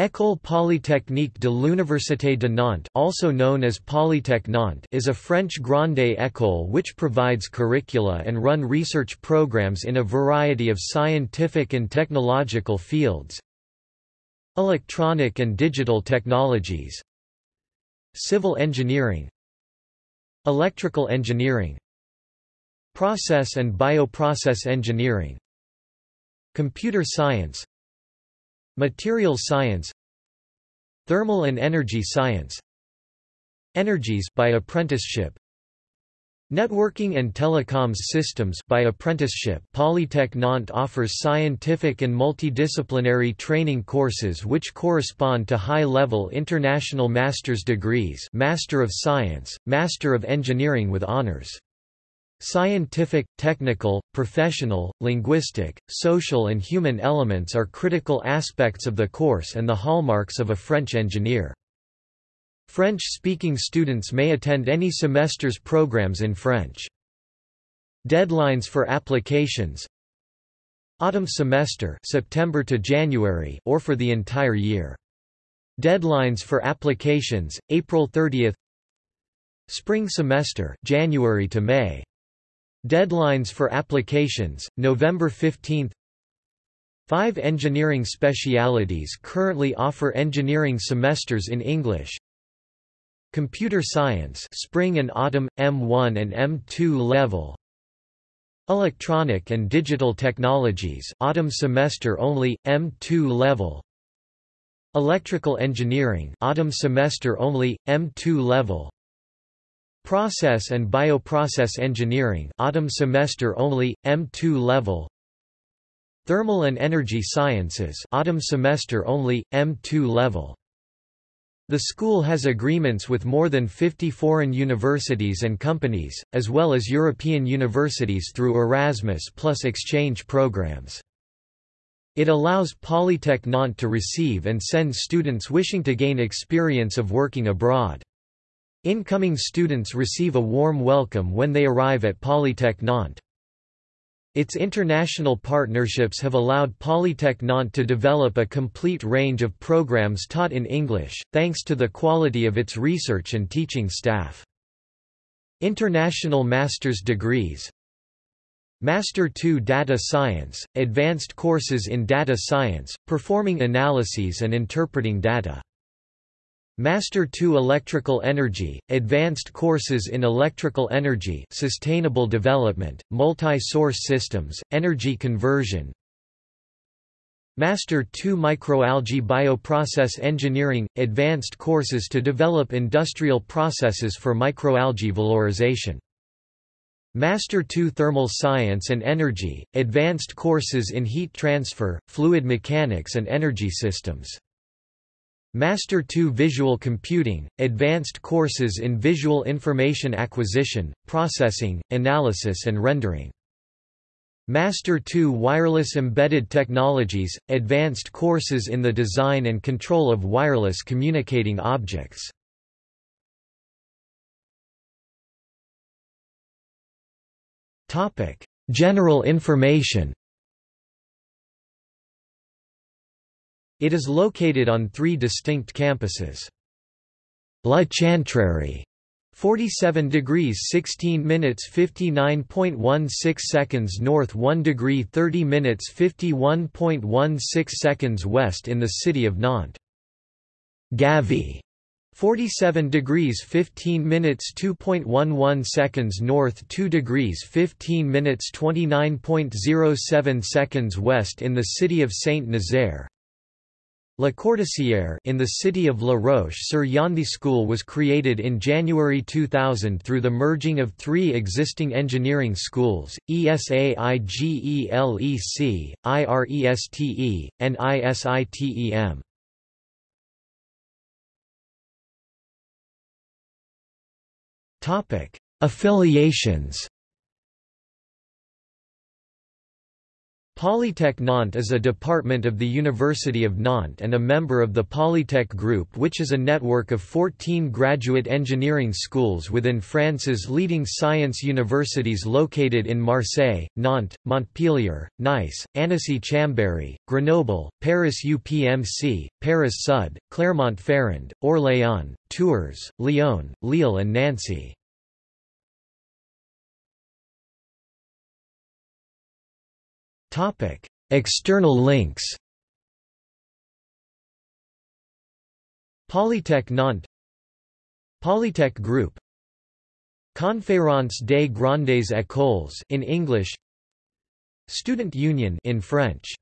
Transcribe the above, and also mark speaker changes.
Speaker 1: École Polytechnique de l'Université de Nantes also known as Polytech Nantes is a French grande école which provides curricula and run research programs in a variety of scientific and technological fields. Electronic and digital technologies. Civil engineering. Electrical engineering. Process and bioprocess engineering. Computer science Material science Thermal and energy science Energies by apprenticeship Networking and telecoms systems by apprenticeship Polytech Nantes offers scientific and multidisciplinary training courses which correspond to high-level international master's degrees Master of Science, Master of Engineering with honors. Scientific, technical, professional, linguistic, social and human elements are critical aspects of the course and the hallmarks of a French engineer. French-speaking students may attend any semester's programs in French. Deadlines for applications Autumn semester September to January or for the entire year. Deadlines for applications April 30th Spring semester January to May Deadlines for applications, November 15 Five engineering specialities currently offer engineering semesters in English. Computer Science Spring and Autumn, M1 and M2 level. Electronic and Digital Technologies Autumn semester only, M2 level. Electrical Engineering Autumn semester only, M2 level Process and Bioprocess Engineering autumn semester only, M2 level Thermal and Energy Sciences autumn semester only, M2 level the school has agreements with more than 50 foreign universities and companies, as well as European universities through Erasmus plus exchange programs. It allows Polytech Nantes to receive and send students wishing to gain experience of working abroad. Incoming students receive a warm welcome when they arrive at Polytech Nantes. Its international partnerships have allowed Polytech Nantes to develop a complete range of programs taught in English, thanks to the quality of its research and teaching staff. International master's degrees Master 2 Data Science, advanced courses in data science, performing analyses and interpreting data. Master 2 Electrical Energy, advanced courses in electrical energy sustainable development, multi-source systems, energy conversion. Master 2 Microalgae Bioprocess Engineering, advanced courses to develop industrial processes for microalgae valorization. Master 2 Thermal Science and Energy, advanced courses in heat transfer, fluid mechanics and energy systems Master 2 Visual Computing, advanced courses in visual information acquisition, processing, analysis and rendering. Master 2 Wireless Embedded Technologies, advanced courses in the design and control of wireless communicating objects. General information It is located on three distinct campuses. La Chantrerie 47 degrees 16 minutes 59.16 seconds north 1 degree 30 minutes 51.16 seconds west in the city of Nantes. Gavy 47 degrees 15 minutes 2.11 seconds north 2 degrees 15 minutes 29.07 seconds west in the city of Saint-Nazaire La Courtaisière in the city of La Roche-sur-Yon school was created in January 2000 through the merging of three existing engineering schools, ESAIGELEC, IRESTE, and ISITEM. Affiliations Polytech Nantes is a department of the University of Nantes and a member of the Polytech Group which is a network of 14 graduate engineering schools within France's leading science universities located in Marseille, Nantes, Montpellier, Nice, Annecy-Chambéry, Grenoble, Paris UPMC, Paris Sud, Clermont-Ferrand, Orléans, Tours, Lyon, Lille and Nancy. Topic: External links. Polytech Nantes Polytech Group Conférence des Grandes Écoles in English Student Union in French